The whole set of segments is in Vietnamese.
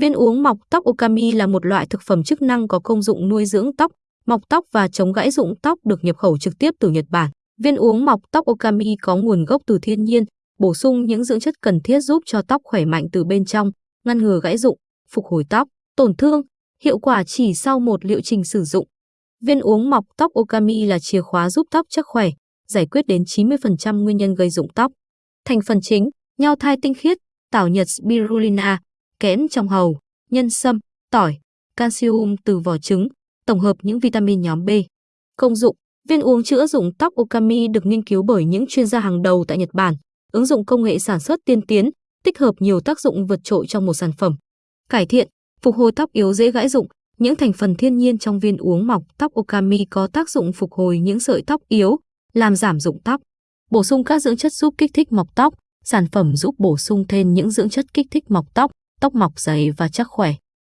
Viên uống mọc tóc Okami là một loại thực phẩm chức năng có công dụng nuôi dưỡng tóc, mọc tóc và chống gãy rụng tóc được nhập khẩu trực tiếp từ Nhật Bản. Viên uống mọc tóc Okami có nguồn gốc từ thiên nhiên, bổ sung những dưỡng chất cần thiết giúp cho tóc khỏe mạnh từ bên trong, ngăn ngừa gãy rụng, phục hồi tóc, tổn thương, hiệu quả chỉ sau một liệu trình sử dụng. Viên uống mọc tóc Okami là chìa khóa giúp tóc chắc khỏe, giải quyết đến 90% nguyên nhân gây rụng tóc. Thành phần chính, nho thai tinh khiết, tảo nhật spirulina, kẽm trong hầu, nhân sâm, tỏi, calcium từ vỏ trứng, tổng hợp những vitamin nhóm B. Công dụng, viên uống chữa rụng tóc Okami được nghiên cứu bởi những chuyên gia hàng đầu tại Nhật Bản, ứng dụng công nghệ sản xuất tiên tiến, tích hợp nhiều tác dụng vượt trội trong một sản phẩm. Cải thiện, phục hồi tóc yếu dễ gãy rụng, những thành phần thiên nhiên trong viên uống mọc tóc Okami có tác dụng phục hồi những sợi tóc yếu, làm giảm rụng tóc. Bổ sung các dưỡng chất giúp kích thích mọc tóc, sản phẩm giúp bổ sung thêm những dưỡng chất kích thích mọc tóc, tóc mọc dày và chắc khỏe.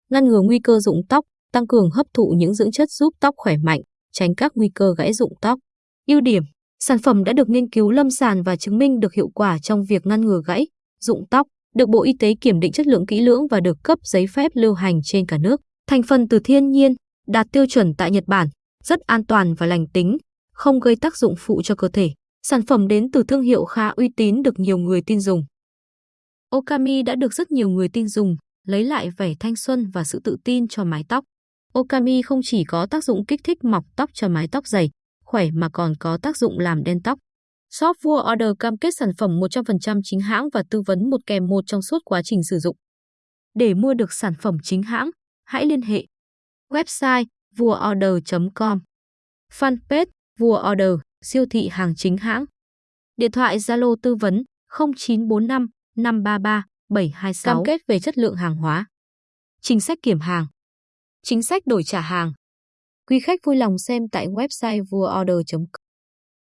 Ngăn ngừa nguy cơ rụng tóc, tăng cường hấp thụ những dưỡng chất giúp tóc khỏe mạnh, tránh các nguy cơ gãy rụng tóc. Ưu điểm, sản phẩm đã được nghiên cứu lâm sàng và chứng minh được hiệu quả trong việc ngăn ngừa gãy, rụng tóc, được Bộ Y tế kiểm định chất lượng kỹ lưỡng và được cấp giấy phép lưu hành trên cả nước. Thành phần từ thiên nhiên, đạt tiêu chuẩn tại Nhật Bản, rất an toàn và lành tính, không gây tác dụng phụ cho cơ thể. Sản phẩm đến từ thương hiệu khá uy tín được nhiều người tin dùng. Okami đã được rất nhiều người tin dùng, lấy lại vẻ thanh xuân và sự tự tin cho mái tóc. Okami không chỉ có tác dụng kích thích mọc tóc cho mái tóc dày, khỏe mà còn có tác dụng làm đen tóc. Shop vua order cam kết sản phẩm 100% chính hãng và tư vấn một kèm một trong suốt quá trình sử dụng. Để mua được sản phẩm chính hãng, hãy liên hệ. Website vuaorder.com Fanpage Vua Order, siêu thị hàng chính hãng. Điện thoại Zalo tư vấn 0945 533 726. Cam kết về chất lượng hàng hóa. Chính sách kiểm hàng. Chính sách đổi trả hàng. Quý khách vui lòng xem tại website vuaorder.com.